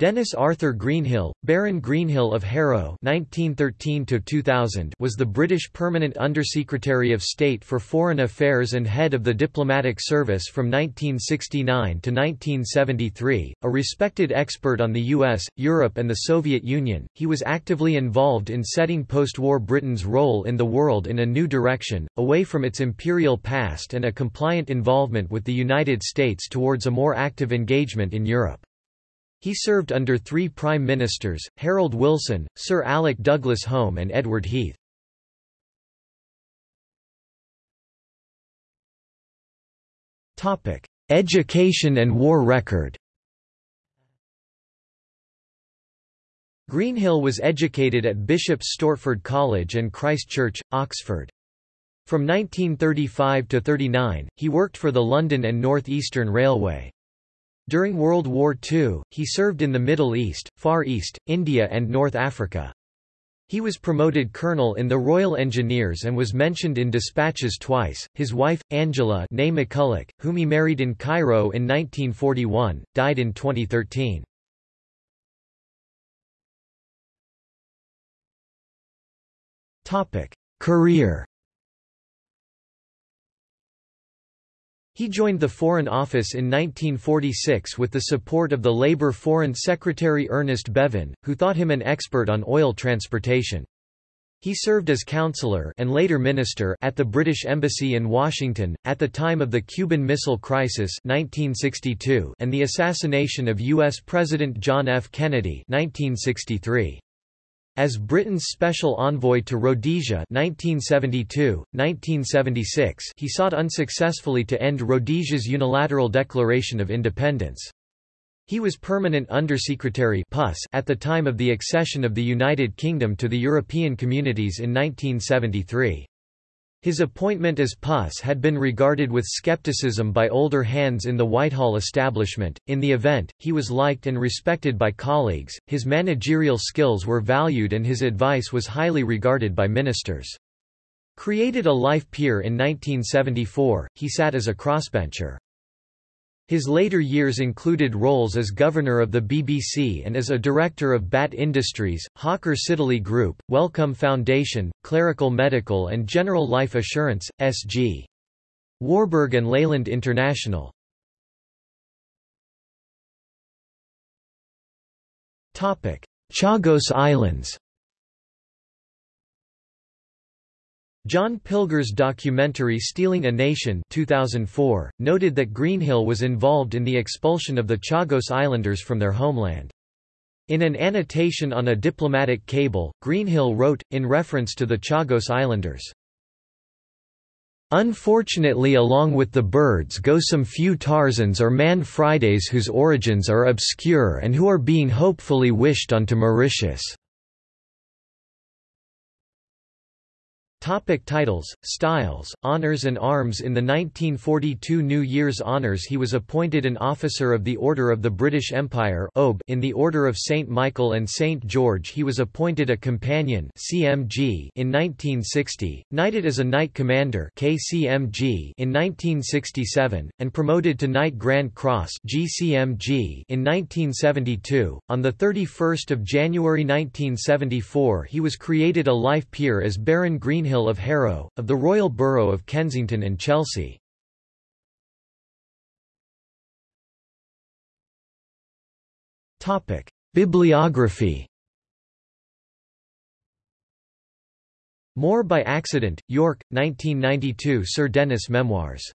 Denis Arthur Greenhill, Baron Greenhill of Harrow (1913–2000), was the British Permanent Undersecretary of State for Foreign Affairs and head of the diplomatic service from 1969 to 1973. A respected expert on the U.S., Europe, and the Soviet Union, he was actively involved in setting post-war Britain's role in the world in a new direction, away from its imperial past and a compliant involvement with the United States towards a more active engagement in Europe. He served under three prime ministers, Harold Wilson, Sir Alec Douglas Home and Edward Heath. Education and war record Greenhill was educated at Bishop Stortford College and Christ Church, Oxford. From 1935 to 39, he worked for the London and North Eastern Railway. During World War II, he served in the Middle East, Far East, India and North Africa. He was promoted colonel in the Royal Engineers and was mentioned in dispatches twice. His wife, Angela McCulloch, whom he married in Cairo in 1941, died in 2013. Career He joined the Foreign Office in 1946 with the support of the Labour Foreign Secretary Ernest Bevin, who thought him an expert on oil transportation. He served as counselor and later minister at the British Embassy in Washington, at the time of the Cuban Missile Crisis 1962 and the assassination of U.S. President John F. Kennedy 1963. As Britain's special envoy to Rhodesia 1972, 1976 he sought unsuccessfully to end Rhodesia's unilateral declaration of independence. He was Permanent Undersecretary PUS at the time of the accession of the United Kingdom to the European Communities in 1973. His appointment as PUS had been regarded with skepticism by older hands in the Whitehall establishment. In the event, he was liked and respected by colleagues, his managerial skills were valued, and his advice was highly regarded by ministers. Created a life peer in 1974, he sat as a crossbencher. His later years included roles as governor of the BBC and as a director of BAT Industries, Hawker Siddeley Group, Wellcome Foundation, Clerical Medical and General Life Assurance, S.G. Warburg and Leyland International. Chagos Islands John Pilger's documentary Stealing a Nation 2004, noted that Greenhill was involved in the expulsion of the Chagos Islanders from their homeland. In an annotation on a diplomatic cable, Greenhill wrote, in reference to the Chagos Islanders, Unfortunately along with the birds go some few Tarzans or Man Fridays whose origins are obscure and who are being hopefully wished onto Mauritius. Topic titles, styles, honours and arms In the 1942 New Year's Honours he was appointed an Officer of the Order of the British Empire in the Order of St. Michael and St. George he was appointed a Companion CMG in 1960, knighted as a Knight Commander KCMG in 1967, and promoted to Knight Grand Cross GCMG in 1972. On 31 January 1974 he was created a Life Peer as Baron Greenhill Hill of Harrow, of the Royal Borough of Kensington and Chelsea. Bibliography. More by Accident, York, 1992 Sir Denis Memoirs